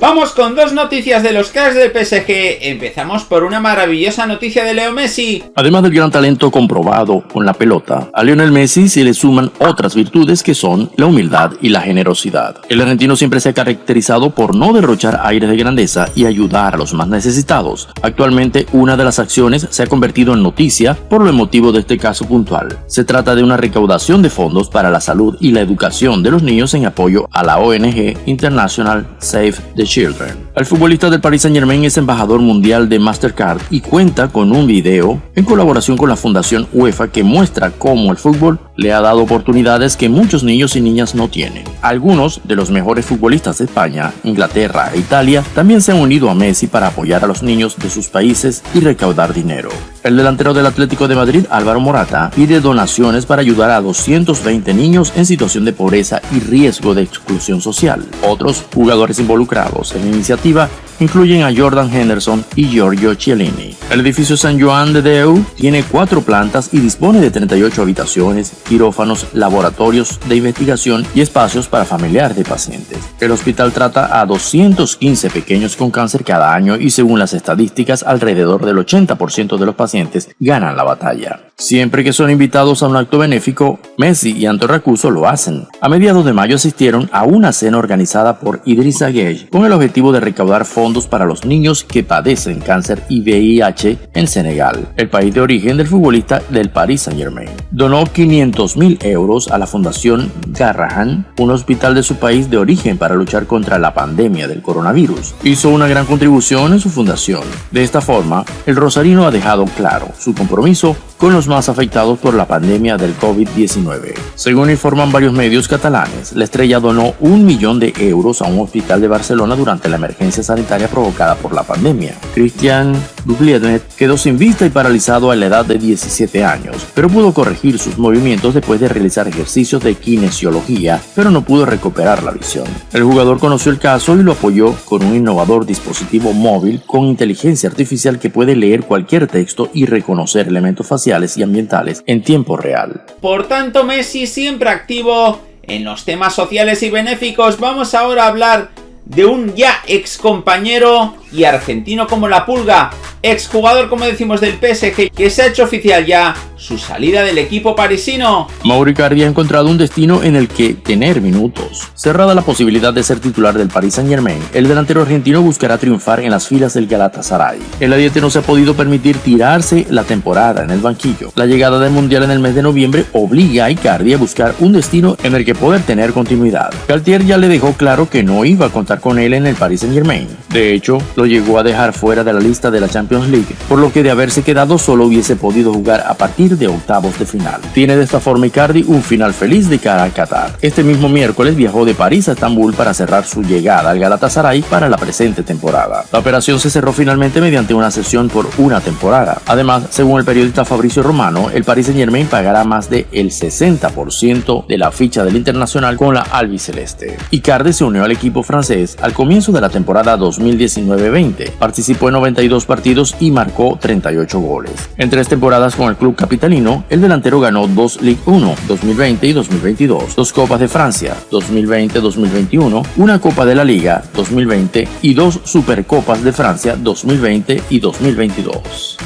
Vamos con dos noticias de los cracks del PSG. Empezamos por una maravillosa noticia de Leo Messi. Además del gran talento comprobado con la pelota, a Lionel Messi se le suman otras virtudes que son la humildad y la generosidad. El argentino siempre se ha caracterizado por no derrochar aires de grandeza y ayudar a los más necesitados. Actualmente una de las acciones se ha convertido en noticia por lo emotivo de este caso puntual. Se trata de una recaudación de fondos para la salud y la educación de los niños en apoyo a la ONG International Save the Children. El futbolista del Paris Saint Germain es embajador mundial de Mastercard y cuenta con un video en colaboración con la Fundación UEFA que muestra cómo el fútbol le ha dado oportunidades que muchos niños y niñas no tienen. Algunos de los mejores futbolistas de España, Inglaterra e Italia también se han unido a Messi para apoyar a los niños de sus países y recaudar dinero. El delantero del Atlético de Madrid, Álvaro Morata, pide donaciones para ayudar a 220 niños en situación de pobreza y riesgo de exclusión social. Otros jugadores involucrados en la iniciativa incluyen a Jordan Henderson y Giorgio Chiellini. El edificio San Joan de Deu tiene cuatro plantas y dispone de 38 habitaciones, quirófanos, laboratorios de investigación y espacios para familiares de pacientes. El hospital trata a 215 pequeños con cáncer cada año y según las estadísticas alrededor del 80% de los pacientes ganan la batalla. Siempre que son invitados a un acto benéfico, Messi y Anto Racuso lo hacen. A mediados de mayo asistieron a una cena organizada por Idrissa Gueye con el objetivo de recaudar fondos para los niños que padecen cáncer y VIH en Senegal, el país de origen del futbolista del Paris Saint Germain. Donó 500 mil euros a la Fundación Garrahan, un hospital de su país de origen para luchar contra la pandemia del coronavirus. Hizo una gran contribución en su fundación. De esta forma, el rosarino ha dejado claro su compromiso con los más afectados por la pandemia del COVID-19. Según informan varios medios catalanes, la estrella donó un millón de euros a un hospital de Barcelona durante la emergencia sanitaria provocada por la pandemia. Christian Dublienet quedó sin vista y paralizado a la edad de 17 años, pero pudo corregir sus movimientos después de realizar ejercicios de kinesiología, pero no pudo recuperar la visión. El jugador conoció el caso y lo apoyó con un innovador dispositivo móvil con inteligencia artificial que puede leer cualquier texto y reconocer elementos faciales y ambientales en tiempo real. Por tanto, Messi siempre activo en los temas sociales y benéficos. Vamos ahora a hablar de un ya ex compañero y argentino como la pulga, exjugador como decimos del PSG que se ha hecho oficial ya su salida del equipo parisino. Mauro Icardi ha encontrado un destino en el que tener minutos. Cerrada la posibilidad de ser titular del Paris Saint Germain, el delantero argentino buscará triunfar en las filas del Galatasaray. El adiete no se ha podido permitir tirarse la temporada en el banquillo. La llegada del Mundial en el mes de noviembre obliga a Icardi a buscar un destino en el que poder tener continuidad. Galtier ya le dejó claro que no iba a contar con él en el Paris Saint Germain. De hecho, lo llegó a dejar fuera de la lista de la Champions League, por lo que de haberse quedado solo hubiese podido jugar a partir de octavos de final. Tiene de esta forma Icardi un final feliz de cara a Qatar. Este mismo miércoles viajó de París a Estambul para cerrar su llegada al Galatasaray para la presente temporada. La operación se cerró finalmente mediante una sesión por una temporada. Además, según el periodista Fabricio Romano, el Paris Saint Germain pagará más del el 60% de la ficha del internacional con la albiceleste. Icardi se unió al equipo francés al comienzo de la temporada 2019-20. Participó en 92 partidos y marcó 38 goles. En tres temporadas con el club capital el delantero ganó dos Ligue 1 2020 y 2022, dos Copas de Francia 2020-2021, una Copa de la Liga 2020 y dos Supercopas de Francia 2020 y 2022.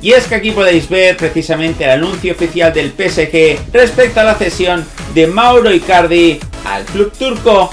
Y es que aquí podéis ver precisamente el anuncio oficial del PSG respecto a la cesión de Mauro Icardi al club turco